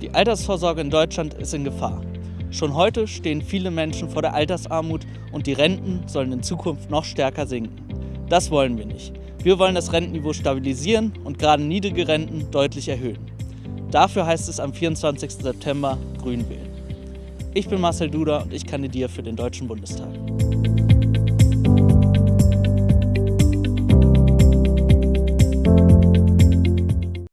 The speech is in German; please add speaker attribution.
Speaker 1: Die Altersvorsorge in Deutschland ist in Gefahr. Schon heute stehen viele Menschen vor der Altersarmut und die Renten sollen in Zukunft noch stärker sinken. Das wollen wir nicht. Wir wollen das Rentenniveau stabilisieren und gerade niedrige Renten deutlich erhöhen. Dafür heißt es am 24. September Grün wählen. Ich bin Marcel Duda und ich kandidiere für den Deutschen Bundestag.